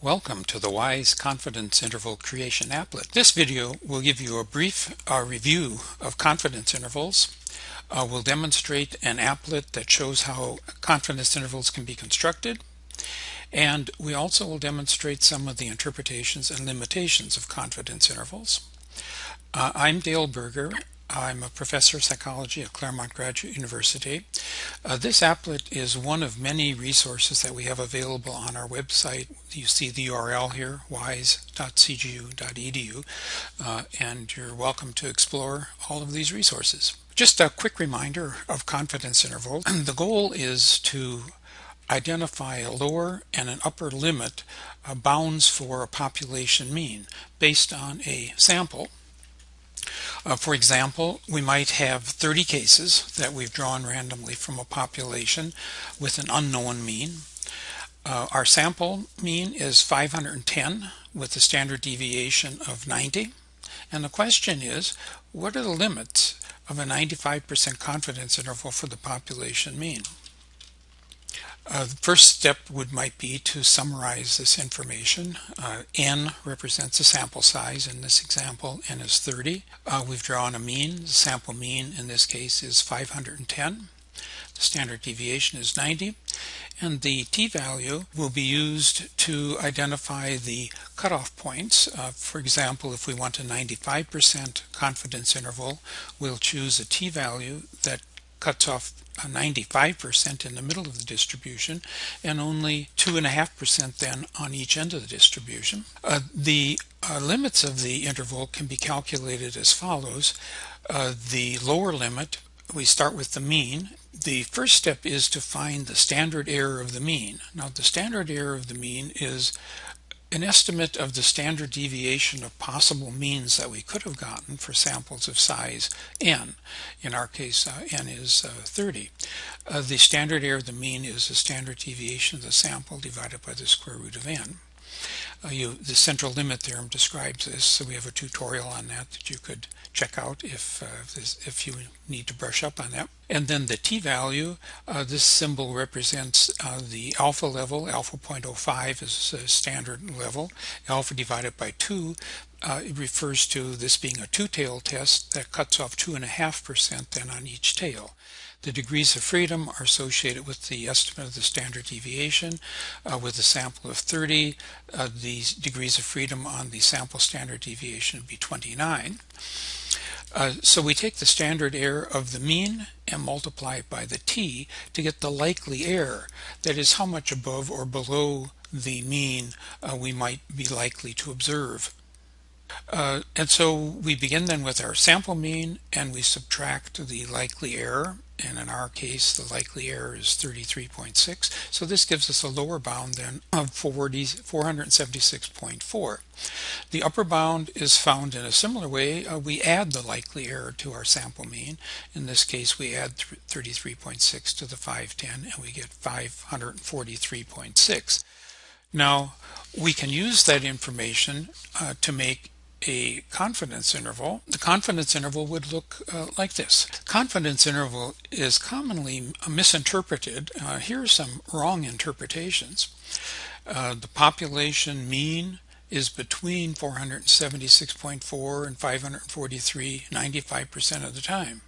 Welcome to the WISE Confidence Interval Creation Applet. This video will give you a brief uh, review of confidence intervals. Uh, we'll demonstrate an applet that shows how confidence intervals can be constructed. And we also will demonstrate some of the interpretations and limitations of confidence intervals. Uh, I'm Dale Berger I'm a professor of psychology at Claremont Graduate University. Uh, this applet is one of many resources that we have available on our website. You see the URL here, wise.cgu.edu, uh, and you're welcome to explore all of these resources. Just a quick reminder of confidence intervals. the goal is to identify a lower and an upper limit uh, bounds for a population mean based on a sample uh, for example, we might have 30 cases that we've drawn randomly from a population with an unknown mean. Uh, our sample mean is 510 with a standard deviation of 90. And the question is, what are the limits of a 95% confidence interval for the population mean? Uh, the first step would might be to summarize this information. Uh, n represents a sample size. In this example, n is 30. Uh, we've drawn a mean. The sample mean in this case is 510. The standard deviation is 90. And the t-value will be used to identify the cutoff points. Uh, for example, if we want a 95% confidence interval, we'll choose a t-value that cuts off 95% in the middle of the distribution and only 2.5% then on each end of the distribution. Uh, the uh, limits of the interval can be calculated as follows. Uh, the lower limit, we start with the mean. The first step is to find the standard error of the mean. Now the standard error of the mean is an estimate of the standard deviation of possible means that we could have gotten for samples of size n. In our case, uh, n is uh, 30. Uh, the standard error of the mean is the standard deviation of the sample divided by the square root of n. Uh, you, the central limit theorem describes this, so we have a tutorial on that that you could check out if, uh, if, you need to brush up on that. And then the t-value, uh, this symbol represents uh, the alpha level. Alpha 0.05 is a standard level. Alpha divided by 2 uh, it refers to this being a two-tailed test that cuts off 2.5% then on each tail. The degrees of freedom are associated with the estimate of the standard deviation. Uh, with a sample of 30, uh, the degrees of freedom on the sample standard deviation would be 29. Uh, so we take the standard error of the mean and multiply it by the t to get the likely error. That is how much above or below the mean uh, we might be likely to observe. Uh, and so we begin then with our sample mean and we subtract the likely error. And in our case the likely error is 33.6 so this gives us a lower bound then of 40, 476.4 the upper bound is found in a similar way. Uh, we add the likely error to our sample mean. In this case we add 33.6 to the 510 and we get 543.6 now we can use that information uh, to make a confidence interval, the confidence interval would look uh, like this. Confidence interval is commonly misinterpreted. Uh, here are some wrong interpretations. Uh, the population mean is between 476.4 and 543 95% of the time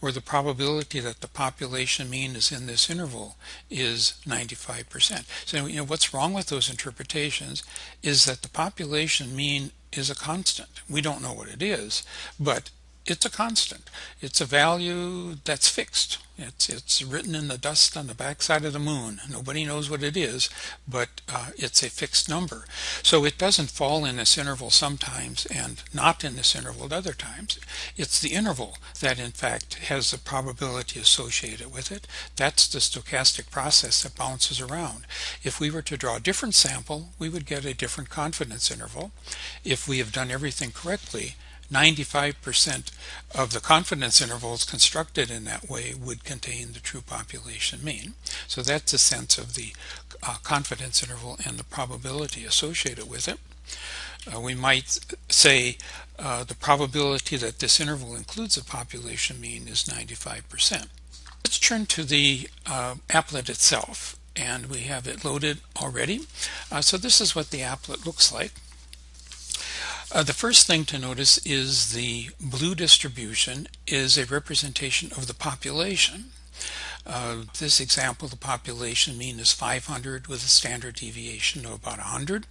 where the probability that the population mean is in this interval is 95%. So you know what's wrong with those interpretations is that the population mean is a constant. We don't know what it is, but it's a constant. It's a value that's fixed. It's, it's written in the dust on the backside of the moon. Nobody knows what it is, but uh, it's a fixed number. So it doesn't fall in this interval sometimes and not in this interval at other times. It's the interval that in fact has the probability associated with it. That's the stochastic process that bounces around. If we were to draw a different sample, we would get a different confidence interval. If we have done everything correctly, 95% of the confidence intervals constructed in that way would contain the true population mean. So that's a sense of the uh, confidence interval and the probability associated with it. Uh, we might say uh, the probability that this interval includes a population mean is 95%. Let's turn to the uh, applet itself. and we have it loaded already. Uh, so this is what the applet looks like. Uh, the first thing to notice is the blue distribution is a representation of the population. Uh, this example, the population mean is 500 with a standard deviation of about 100.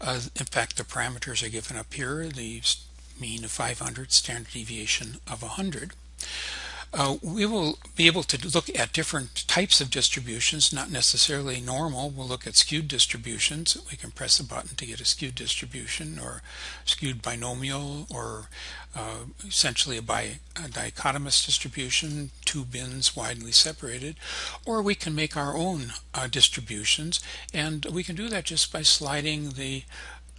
Uh, in fact, the parameters are given up here, the mean of 500, standard deviation of 100. Uh, we will be able to look at different types of distributions, not necessarily normal. We'll look at skewed distributions. We can press a button to get a skewed distribution or skewed binomial or uh, essentially a, bi a dichotomous distribution, two bins widely separated. Or we can make our own uh, distributions and we can do that just by sliding the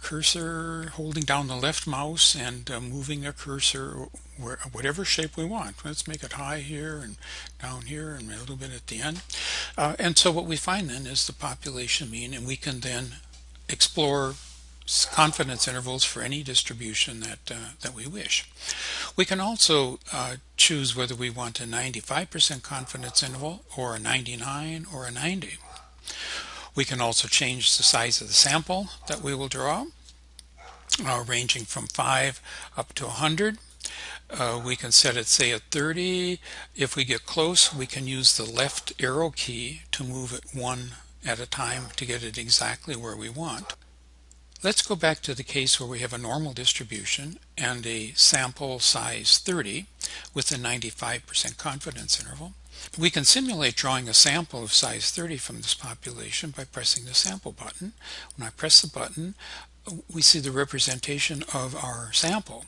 cursor, holding down the left mouse and uh, moving the cursor where, whatever shape we want. Let's make it high here and down here and a little bit at the end. Uh, and so what we find then is the population mean and we can then explore confidence intervals for any distribution that uh, that we wish. We can also uh, choose whether we want a 95% confidence interval or a 99 or a 90. We can also change the size of the sample that we will draw, uh, ranging from 5 up to 100. Uh, we can set it say at 30. If we get close, we can use the left arrow key to move it one at a time to get it exactly where we want. Let's go back to the case where we have a normal distribution and a sample size 30 with a 95% confidence interval. We can simulate drawing a sample of size 30 from this population by pressing the sample button. When I press the button, we see the representation of our sample.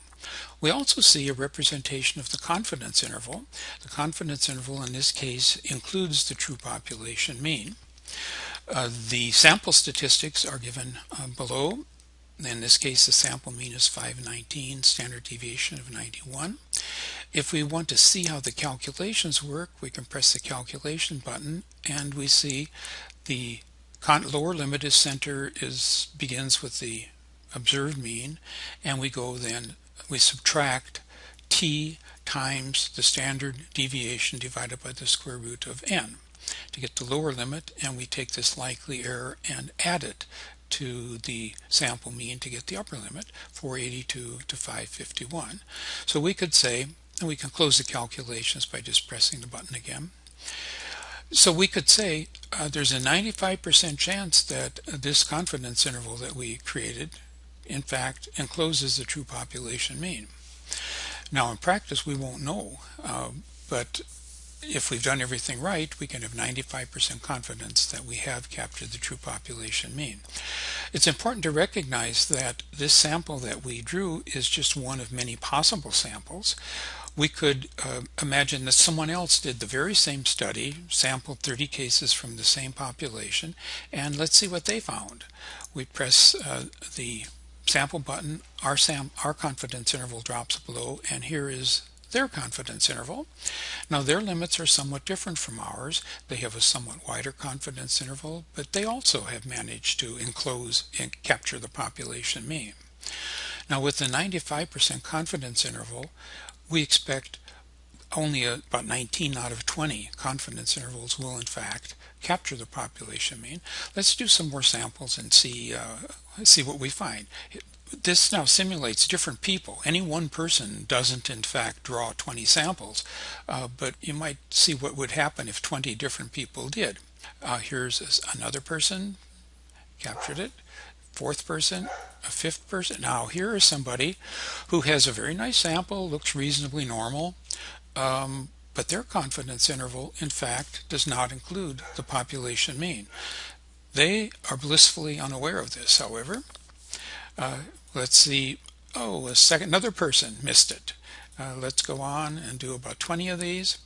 We also see a representation of the confidence interval. The confidence interval in this case includes the true population mean. Uh, the sample statistics are given uh, below. In this case, the sample mean is 519, standard deviation of 91. If we want to see how the calculations work, we can press the calculation button and we see the lower limit is center is begins with the observed mean and we go then we subtract t times the standard deviation divided by the square root of n. To get the lower limit and we take this likely error and add it to the sample mean to get the upper limit 482 to 551 so we could say and we can close the calculations by just pressing the button again so we could say uh, there's a 95% chance that uh, this confidence interval that we created in fact encloses the true population mean now in practice we won't know uh, but if we've done everything right, we can have 95% confidence that we have captured the true population mean. It's important to recognize that this sample that we drew is just one of many possible samples. We could uh, imagine that someone else did the very same study, sampled 30 cases from the same population, and let's see what they found. We press uh, the sample button, our, sam our confidence interval drops below, and here is their confidence interval. Now their limits are somewhat different from ours. They have a somewhat wider confidence interval, but they also have managed to enclose and capture the population mean. Now with the 95% confidence interval, we expect only about 19 out of 20 confidence intervals will in fact capture the population mean. Let's do some more samples and see uh, see what we find this now simulates different people. Any one person doesn't in fact draw 20 samples, uh, but you might see what would happen if 20 different people did. Uh, here's another person, captured it, fourth person, fifth person. Now here is somebody who has a very nice sample, looks reasonably normal, um, but their confidence interval in fact does not include the population mean. They are blissfully unaware of this, however. Uh, let's see oh a second another person missed it uh, let's go on and do about 20 of these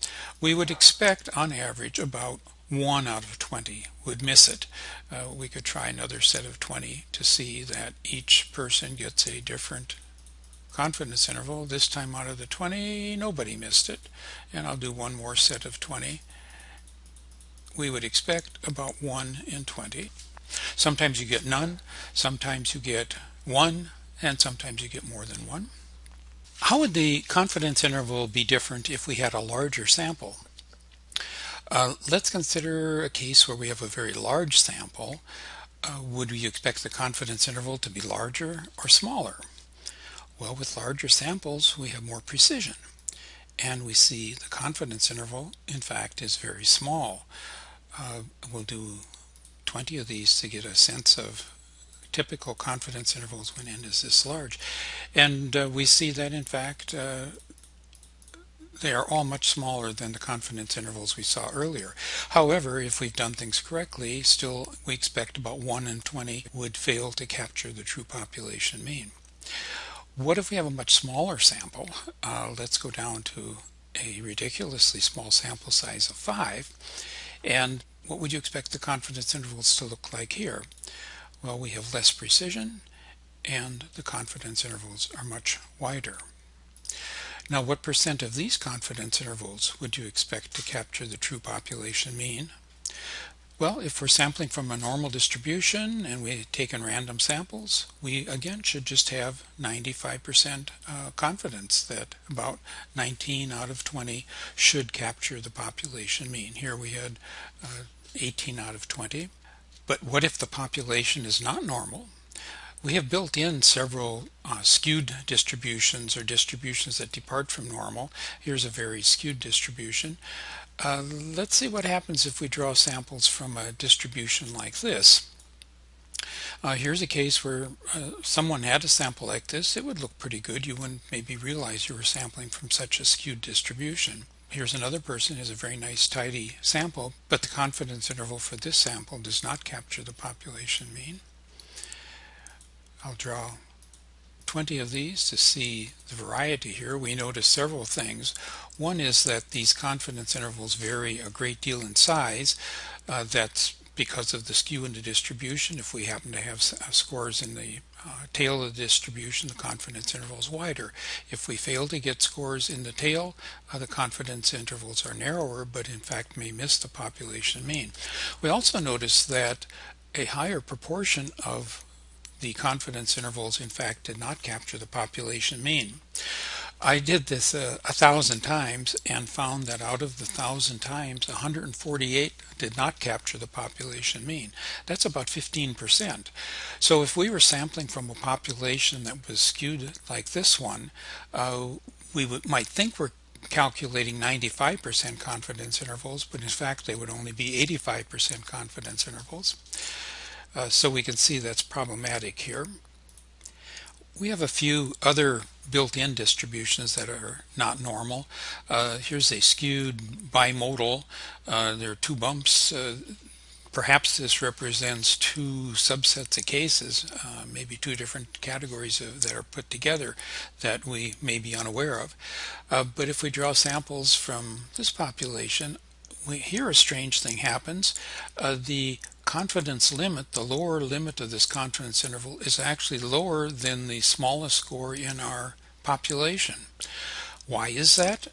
we would expect on average about one out of 20 would miss it. Uh, we could try another set of 20 to see that each person gets a different confidence interval. This time out of the 20 nobody missed it. And I'll do one more set of 20 we would expect about 1 in 20 sometimes you get none sometimes you get one and sometimes you get more than one. How would the confidence interval be different if we had a larger sample? Uh, let's consider a case where we have a very large sample. Uh, would we expect the confidence interval to be larger or smaller? Well, with larger samples, we have more precision. And we see the confidence interval, in fact, is very small. Uh, we'll do 20 of these to get a sense of typical confidence intervals when n is this large. And uh, we see that, in fact, uh, they are all much smaller than the confidence intervals we saw earlier. However, if we've done things correctly, still we expect about 1 in 20 would fail to capture the true population mean. What if we have a much smaller sample? Uh, let's go down to a ridiculously small sample size of 5. And what would you expect the confidence intervals to look like here? Well, we have less precision and the confidence intervals are much wider. Now, what percent of these confidence intervals would you expect to capture the true population mean? Well, if we're sampling from a normal distribution and we've taken random samples, we again should just have 95% uh, confidence that about 19 out of 20 should capture the population mean. Here we had uh, 18 out of 20. But what if the population is not normal? We have built in several uh, skewed distributions or distributions that depart from normal. Here's a very skewed distribution. Uh, let's see what happens if we draw samples from a distribution like this. Uh, here's a case where uh, someone had a sample like this. It would look pretty good. You wouldn't maybe realize you were sampling from such a skewed distribution. Here's another person has a very nice tidy sample, but the confidence interval for this sample does not capture the population mean. I'll draw 20 of these to see the variety here. We notice several things. One is that these confidence intervals vary a great deal in size. Uh, that's because of the skew in the distribution. If we happen to have uh, scores in the uh, tail of the distribution, the confidence interval is wider. If we fail to get scores in the tail, uh, the confidence intervals are narrower, but in fact may miss the population mean. We also notice that a higher proportion of the confidence intervals in fact did not capture the population mean. I did this uh, a thousand times and found that out of the thousand times 148 did not capture the population mean. That's about 15%. So if we were sampling from a population that was skewed like this one, uh, we would, might think we're calculating 95% confidence intervals, but in fact they would only be 85% confidence intervals. Uh, so we can see that's problematic here. We have a few other built-in distributions that are not normal. Uh, here's a skewed bimodal. Uh, there are two bumps. Uh, perhaps this represents two subsets of cases, uh, maybe two different categories of, that are put together that we may be unaware of. Uh, but if we draw samples from this population, here a strange thing happens. Uh, the confidence limit, the lower limit of this confidence interval, is actually lower than the smallest score in our population. Why is that?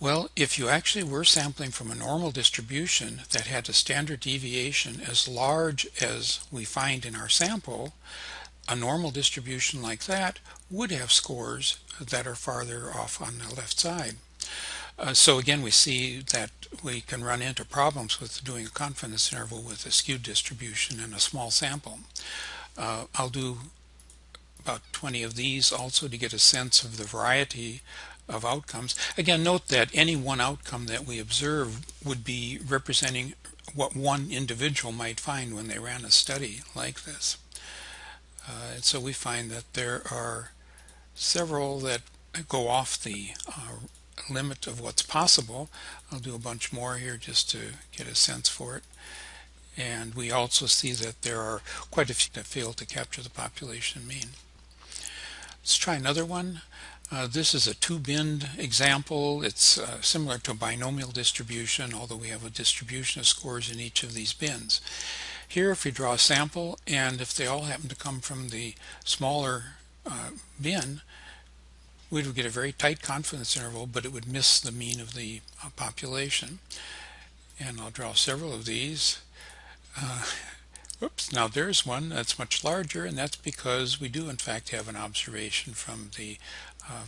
Well, if you actually were sampling from a normal distribution that had a standard deviation as large as we find in our sample, a normal distribution like that would have scores that are farther off on the left side. Uh, so again, we see that we can run into problems with doing a confidence interval with a skewed distribution and a small sample. Uh, I'll do about 20 of these also to get a sense of the variety of outcomes. Again, note that any one outcome that we observe would be representing what one individual might find when they ran a study like this. Uh, and so we find that there are several that go off the uh, limit of what's possible. I'll do a bunch more here just to get a sense for it. And we also see that there are quite a few that fail to capture the population mean. Let's try another one. Uh, this is a two-bin example. It's uh, similar to a binomial distribution, although we have a distribution of scores in each of these bins. Here, if we draw a sample, and if they all happen to come from the smaller uh, bin, we would get a very tight confidence interval, but it would miss the mean of the uh, population. And I'll draw several of these. Uh, oops, now there's one that's much larger, and that's because we do in fact have an observation from the uh,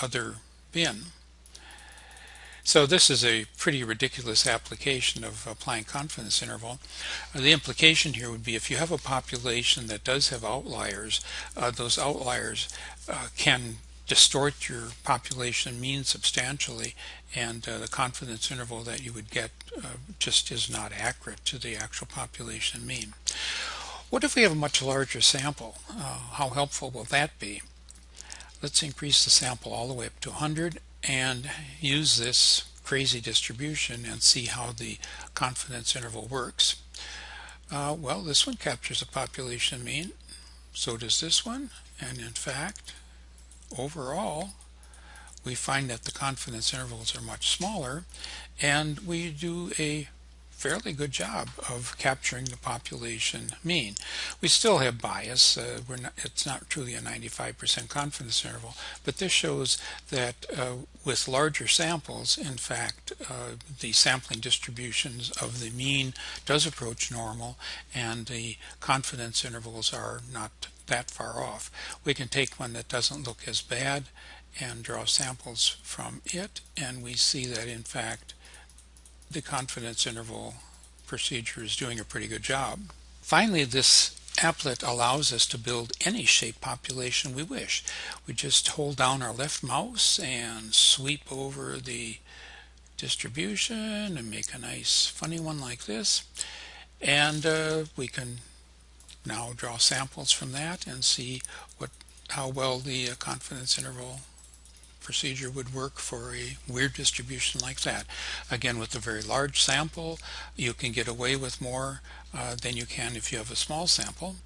other bin. So this is a pretty ridiculous application of applying confidence interval. Uh, the implication here would be if you have a population that does have outliers, uh, those outliers uh, can distort your population mean substantially and uh, the confidence interval that you would get uh, just is not accurate to the actual population mean. What if we have a much larger sample? Uh, how helpful will that be? Let's increase the sample all the way up to 100 and use this crazy distribution and see how the confidence interval works. Uh, well, this one captures a population mean. So does this one. And in fact, overall, we find that the confidence intervals are much smaller and we do a fairly good job of capturing the population mean. We still have bias. Uh, we're not, it's not truly a 95% confidence interval, but this shows that uh, with larger samples, in fact, uh, the sampling distributions of the mean does approach normal and the confidence intervals are not that far off. We can take one that doesn't look as bad and draw samples from it and we see that in fact the confidence interval procedure is doing a pretty good job. Finally, this applet allows us to build any shape population we wish. We just hold down our left mouse and sweep over the distribution and make a nice funny one like this. And uh, we can now draw samples from that and see what how well the uh, confidence interval procedure would work for a weird distribution like that. Again, with a very large sample, you can get away with more uh, than you can if you have a small sample.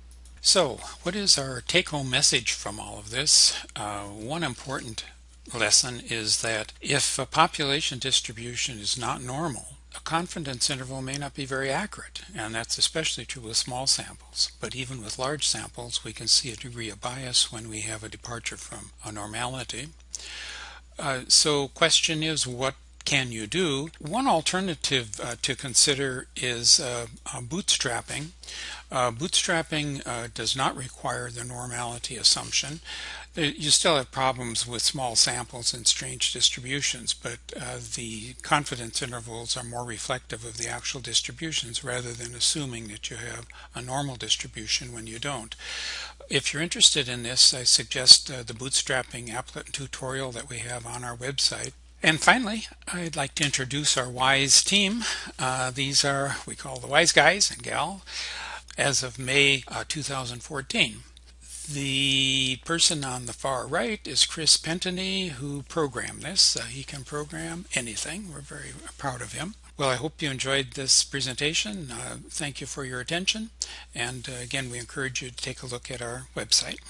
So, what is our take-home message from all of this? Uh, one important lesson is that if a population distribution is not normal, a confidence interval may not be very accurate, and that's especially true with small samples. But even with large samples, we can see a degree of bias when we have a departure from a normality. Uh, so question is what can you do? One alternative uh, to consider is uh, uh bootstrapping. Uh, bootstrapping does not require the normality assumption. You still have problems with small samples and strange distributions, but the confidence intervals are more reflective of the actual distributions rather than assuming that you have a normal distribution when you don't. If you're interested in this, I suggest uh, the bootstrapping applet tutorial that we have on our website. And finally, I'd like to introduce our WISE team. Uh, these are, we call the WISE guys and gal, as of May uh, 2014. The person on the far right is Chris Pentany, who programmed this. Uh, he can program anything. We're very proud of him. Well, I hope you enjoyed this presentation. Uh, thank you for your attention. And uh, again, we encourage you to take a look at our website.